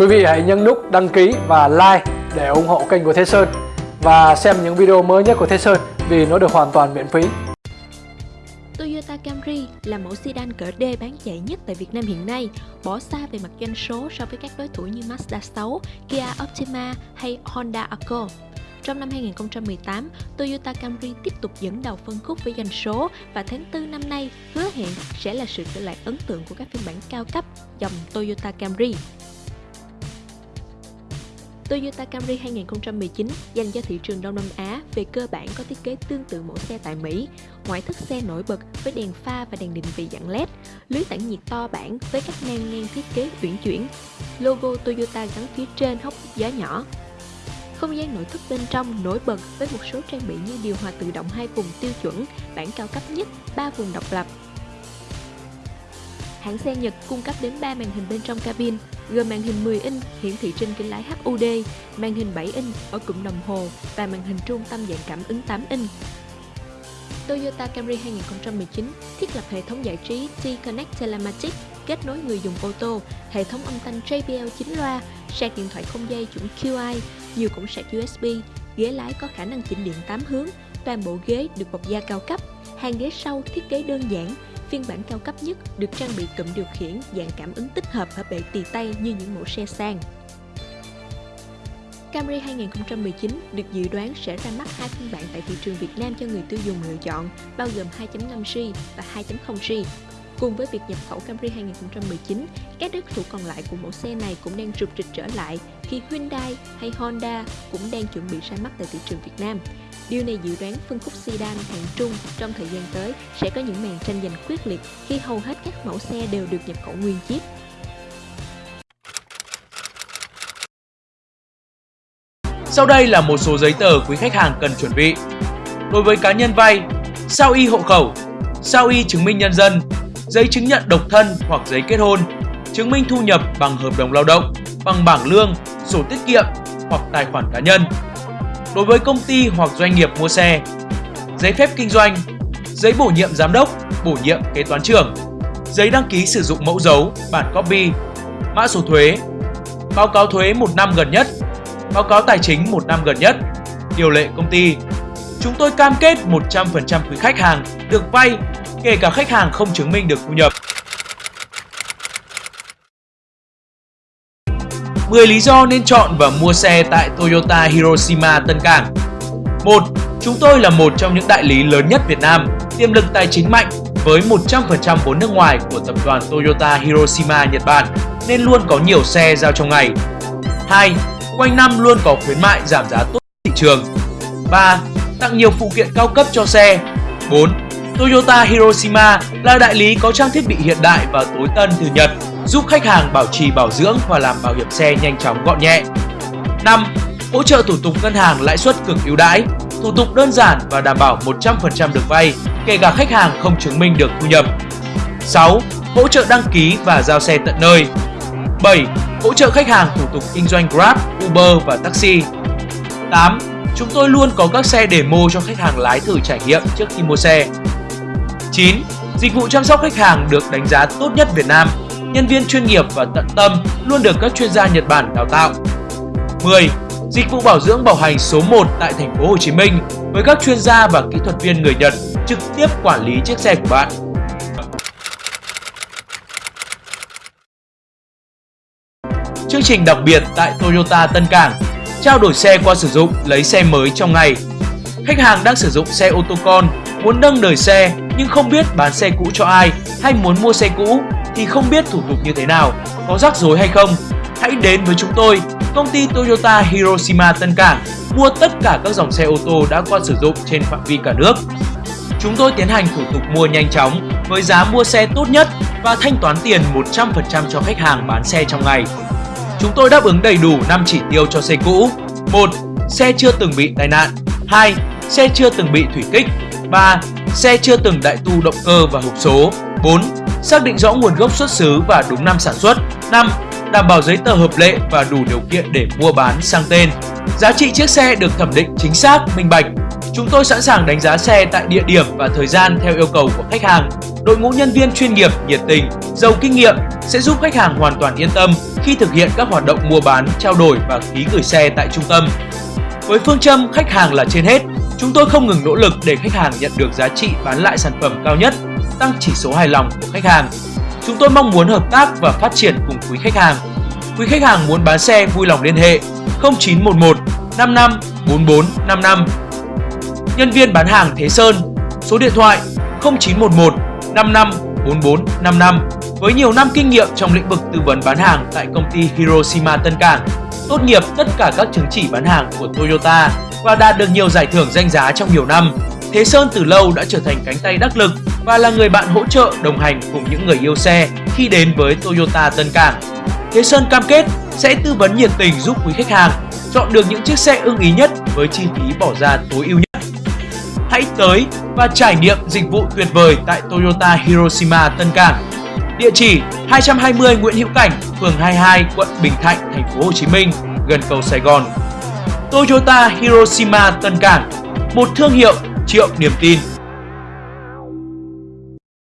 Quý vị hãy nhấn nút đăng ký và like để ủng hộ kênh của Thế Sơn và xem những video mới nhất của Thế Sơn vì nó được hoàn toàn miễn phí. Toyota Camry là mẫu sedan cỡ D bán chạy nhất tại Việt Nam hiện nay, bỏ xa về mặt doanh số so với các đối thủ như Mazda 6, Kia Optima hay Honda Accord. Trong năm 2018, Toyota Camry tiếp tục dẫn đầu phân khúc với doanh số và tháng 4 năm nay hứa hẹn sẽ là sự trở lại ấn tượng của các phiên bản cao cấp dòng Toyota Camry. Toyota Camry 2019 dành cho thị trường Đông Nam Á về cơ bản có thiết kế tương tự mẫu xe tại Mỹ. Ngoại thất xe nổi bật với đèn pha và đèn định vị dạng LED, lưới tản nhiệt to bản với các nang ngang thiết kế uyển chuyển, logo Toyota gắn phía trên hốc gió nhỏ. Không gian nội thất bên trong nổi bật với một số trang bị như điều hòa tự động hai vùng tiêu chuẩn, bản cao cấp nhất, 3 vùng độc lập, hãng xe Nhật cung cấp đến 3 màn hình bên trong cabin, gồm màn hình 10 inch hiển thị trên kính lái HUD, màn hình 7 inch ở cụm đồng hồ và màn hình trung tâm dạng cảm ứng 8 inch. Toyota Camry 2019 thiết lập hệ thống giải trí T-Connect Telematic kết nối người dùng ô tô, hệ thống âm thanh JBL 9 loa, sạc điện thoại không dây chuẩn QI, nhiều cổng sạc USB, ghế lái có khả năng chỉnh điện 8 hướng, toàn bộ ghế được bọc da cao cấp, hàng ghế sau thiết kế đơn giản, Phiên bản cao cấp nhất được trang bị cụm điều khiển dạng cảm ứng tích hợp ở bệ tì tay như những mẫu xe sang. Camry 2019 được dự đoán sẽ ra mắt hai phiên bản tại thị trường Việt Nam cho người tiêu dùng lựa chọn, bao gồm 2.5G và 2.0G. Cùng với việc nhập khẩu Camry 2019, các đối thủ còn lại của mẫu xe này cũng đang rục rịch trở lại khi Hyundai hay Honda cũng đang chuẩn bị ra mắt tại thị trường Việt Nam. Điều này dự đoán phân khúc sedan hạng trung trong thời gian tới sẽ có những màn tranh giành quyết liệt khi hầu hết các mẫu xe đều được nhập khẩu nguyên chiếc. Sau đây là một số giấy tờ quý khách hàng cần chuẩn bị. Đối với cá nhân vay, sao y hộ khẩu, sao y chứng minh nhân dân, giấy chứng nhận độc thân hoặc giấy kết hôn, chứng minh thu nhập bằng hợp đồng lao động, bằng bảng lương, sổ tiết kiệm hoặc tài khoản cá nhân. Đối với công ty hoặc doanh nghiệp mua xe, giấy phép kinh doanh, giấy bổ nhiệm giám đốc, bổ nhiệm kế toán trưởng, giấy đăng ký sử dụng mẫu dấu, bản copy, mã số thuế, báo cáo thuế một năm gần nhất, báo cáo tài chính một năm gần nhất, điều lệ công ty. Chúng tôi cam kết 100% quý khách hàng được vay, kể cả khách hàng không chứng minh được thu nhập. 10 lý do nên chọn và mua xe tại Toyota Hiroshima Tân Cảng 1. Chúng tôi là một trong những đại lý lớn nhất Việt Nam, tiềm lực tài chính mạnh với 100% vốn nước ngoài của tập đoàn Toyota Hiroshima Nhật Bản nên luôn có nhiều xe giao trong ngày. 2. Quanh năm luôn có khuyến mại giảm giá tốt thị trường. 3. Tặng nhiều phụ kiện cao cấp cho xe. 4. Toyota Hiroshima là đại lý có trang thiết bị hiện đại và tối tân từ Nhật giúp khách hàng bảo trì bảo dưỡng và làm bảo hiểm xe nhanh chóng gọn nhẹ. 5. Hỗ trợ thủ tục ngân hàng lãi suất cực ưu đãi, thủ tục đơn giản và đảm bảo 100% được vay, kể cả khách hàng không chứng minh được thu nhập. 6. Hỗ trợ đăng ký và giao xe tận nơi. 7. Hỗ trợ khách hàng thủ tục kinh doanh Grab, Uber và taxi. 8. Chúng tôi luôn có các xe demo cho khách hàng lái thử trải nghiệm trước khi mua xe. 9. Dịch vụ chăm sóc khách hàng được đánh giá tốt nhất Việt Nam nhân viên chuyên nghiệp và tận tâm luôn được các chuyên gia Nhật Bản đào tạo. 10. Dịch vụ bảo dưỡng bảo hành số 1 tại thành phố Hồ Chí Minh với các chuyên gia và kỹ thuật viên người Nhật trực tiếp quản lý chiếc xe của bạn. Chương trình đặc biệt tại Toyota Tân Cảng trao đổi xe qua sử dụng lấy xe mới trong ngày. Khách hàng đang sử dụng xe ô tô con, muốn nâng đời xe nhưng không biết bán xe cũ cho ai hay muốn mua xe cũ thì không biết thủ tục như thế nào, có rắc rối hay không. Hãy đến với chúng tôi, công ty Toyota Hiroshima Tân Cảng, mua tất cả các dòng xe ô tô đã qua sử dụng trên phạm vi cả nước. Chúng tôi tiến hành thủ tục mua nhanh chóng với giá mua xe tốt nhất và thanh toán tiền 100% cho khách hàng bán xe trong ngày. Chúng tôi đáp ứng đầy đủ 5 chỉ tiêu cho xe cũ. 1. Xe chưa từng bị tai nạn. 2. Xe chưa từng bị thủy kích. 3. Xe chưa từng đại tu động cơ và hộp số. 4. Xác định rõ nguồn gốc xuất xứ và đúng năm sản xuất. 5. Đảm bảo giấy tờ hợp lệ và đủ điều kiện để mua bán sang tên. Giá trị chiếc xe được thẩm định chính xác, minh bạch. Chúng tôi sẵn sàng đánh giá xe tại địa điểm và thời gian theo yêu cầu của khách hàng. Đội ngũ nhân viên chuyên nghiệp, nhiệt tình, giàu kinh nghiệm sẽ giúp khách hàng hoàn toàn yên tâm khi thực hiện các hoạt động mua bán, trao đổi và ký gửi xe tại trung tâm. Với phương châm khách hàng là trên hết, chúng tôi không ngừng nỗ lực để khách hàng nhận được giá trị bán lại sản phẩm cao nhất, tăng chỉ số hài lòng của khách hàng. Chúng tôi mong muốn hợp tác và phát triển cùng quý khách hàng. Quý khách hàng muốn bán xe vui lòng liên hệ 0911 55 44 55. Nhân viên bán hàng Thế Sơn, số điện thoại 0911 55 44 55 với nhiều năm kinh nghiệm trong lĩnh vực tư vấn bán hàng tại công ty Hiroshima Tân Cảng, tốt nghiệp tất cả các chứng chỉ bán hàng của Toyota và đạt được nhiều giải thưởng danh giá trong nhiều năm. Thế Sơn từ lâu đã trở thành cánh tay đắc lực và là người bạn hỗ trợ đồng hành cùng những người yêu xe khi đến với Toyota Tân Cảng. Thế Sơn cam kết sẽ tư vấn nhiệt tình giúp quý khách hàng chọn được những chiếc xe ưng ý nhất với chi phí bỏ ra tối ưu nhất. Hãy tới và trải nghiệm dịch vụ tuyệt vời tại Toyota Hiroshima Tân Cảng. Địa chỉ 220 Nguyễn Hữu Cảnh, phường 22, quận Bình Thạnh, thành phố Hồ Chí Minh, gần cầu Sài Gòn. Toyota Hiroshima Tân Cảng, một thương hiệu triệu niềm tin.